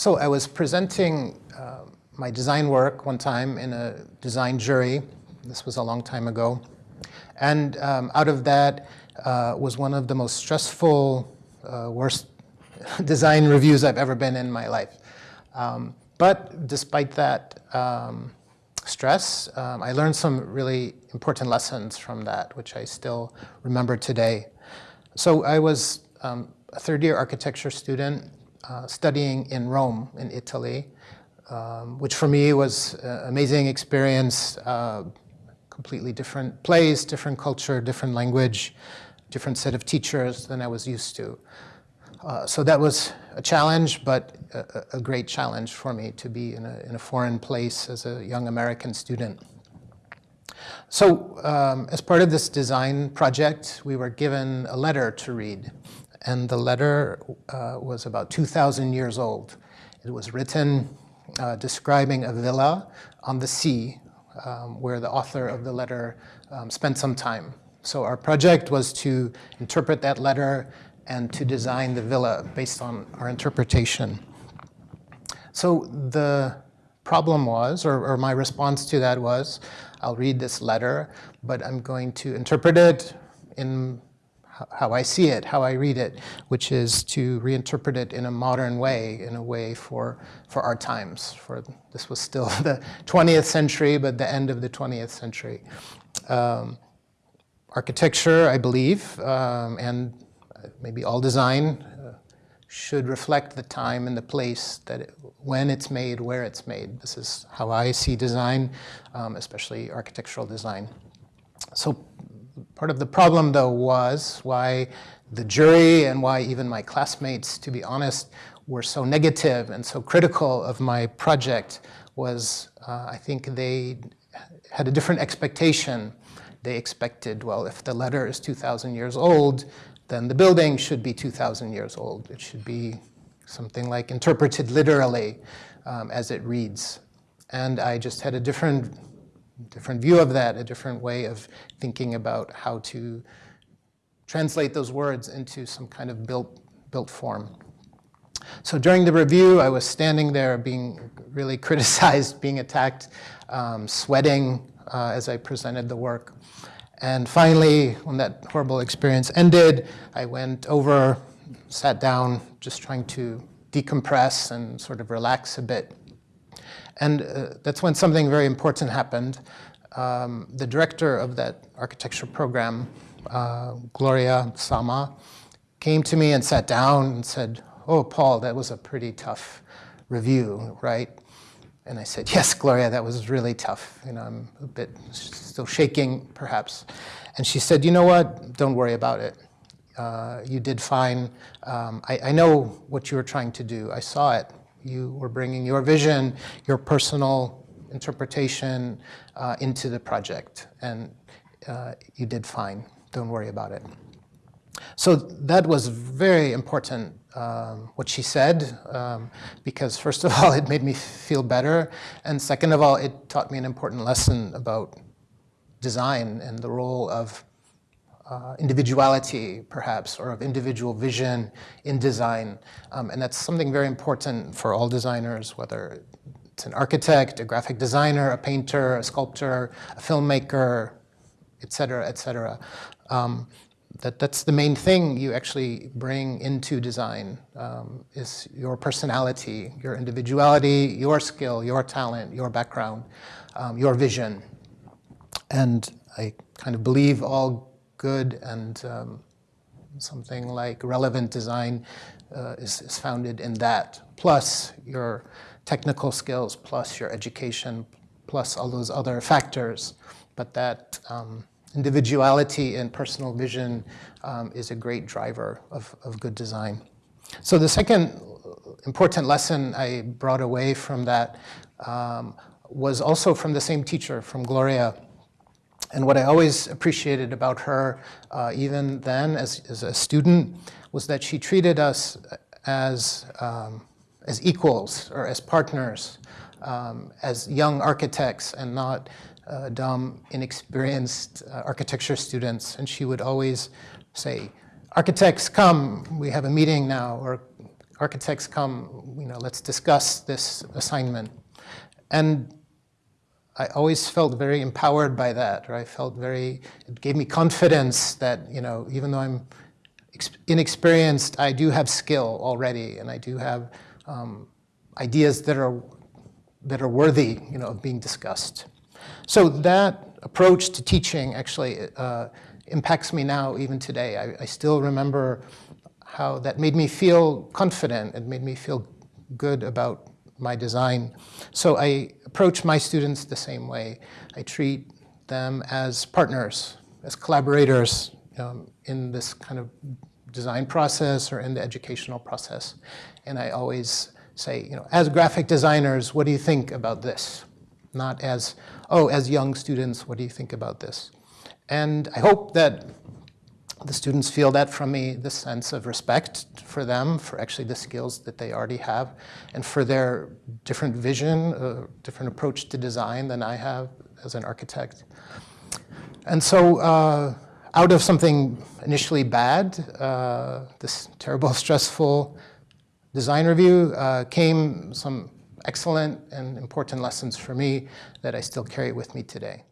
So I was presenting uh, my design work one time in a design jury. This was a long time ago. And um, out of that uh, was one of the most stressful, uh, worst design reviews I've ever been in my life. Um, but despite that um, stress, um, I learned some really important lessons from that, which I still remember today. So I was um, a third year architecture student uh, studying in Rome, in Italy, um, which for me was an amazing experience, uh, completely different place, different culture, different language, different set of teachers than I was used to. Uh, so that was a challenge, but a, a, great challenge for me to be in a, in a, foreign place as a young American student. So um, as part of this design project, we were given a letter to read. And the letter uh, was about 2,000 years old. It was written uh, describing a villa on the sea um, where the author of the letter um, spent some time. So our project was to interpret that letter and to design the villa based on our interpretation. So the problem was, or, or, my response to that was, I'll read this letter, but I'm going to interpret it in how I see it, how I read it, which is to reinterpret it in a modern way, in a way for, for our times. For This was still the 20th century, but the end of the 20th century. Um, architecture, I believe, um, and maybe all design uh, should reflect the time and the place that it, when it's made, where it's made. This is how I see design, um, especially architectural design. So part of the problem though was why the jury and why even my classmates, to be honest, were so negative and so critical of my project was uh, I think they had a different expectation. They expected, well, if the letter is 2,000 years old, then the building should be 2,000 years old. It should be something like interpreted literally um, as it reads. And I just had a different, different view of that, a different way of thinking about how to translate those words into some kind of built, built form. So during the review, I was standing there being really criticized, being attacked, um, sweating uh, as I presented the work. And finally, when that horrible experience ended, I went over, sat down, just trying to decompress and sort of relax a bit. And uh, that's when something very important happened. Um, the director of that architecture program, uh, Gloria Sama, came to me and sat down and said, oh, Paul, that was a pretty tough review, right? And I said, yes, Gloria, that was really tough. You know, I'm a bit still shaking, perhaps. And she said, you know what, don't worry about it. Uh, you did fine. Um, I, I, know what you were trying to do. I saw it. You were bringing your vision, your personal interpretation uh, into the project. And uh, you did fine. Don't worry about it. So that was very important um, what she said, um, because first of all, it made me feel better, and second of all, it taught me an important lesson about design and the role of uh, individuality, perhaps, or of individual vision in design. Um, and that's something very important for all designers, whether it's an architect, a graphic designer, a painter, a sculptor, a filmmaker, et cetera, et cetera. Um, that that's the main thing you actually bring into design um, is your personality, your individuality, your skill, your talent, your background, um, your vision. And I kind of believe all good and um, something like relevant design uh, is, is founded in that, plus your technical skills, plus your education, plus all those other factors. But that um, individuality and personal vision um, is a great driver of, of good design. So the second important lesson I brought away from that um, was also from the same teacher, from Gloria. And what I always appreciated about her, uh, even then as, as, a student, was that she treated us as, um, as equals or as partners, um, as young architects and not uh, dumb, inexperienced uh, architecture students, and she would always say, architects, come, we have a meeting now, or architects come, you know, let's discuss this assignment. And I always felt very empowered by that, or I felt very, it gave me confidence that, you know, even though I'm inexperienced, I do have skill already, and I do have um, ideas that are, that are worthy, you know, of being discussed. So that approach to teaching actually uh, impacts me now, even today. I, I still remember how that made me feel confident. It made me feel good about my design. So I approach my students the same way. I treat them as partners, as collaborators um, in this kind of design process or in the educational process. And I always say, you know, as graphic designers, what do you think about this? Not as, oh, as young students, what do you think about this? And I hope that the students feel that from me, this sense of respect for them, for actually the skills that they already have, and for their different vision, uh, different approach to design than I have as an architect. And so uh, out of something initially bad, uh, this terrible, stressful design review, uh, came some excellent and important lessons for me that I still carry with me today.